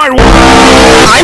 二五八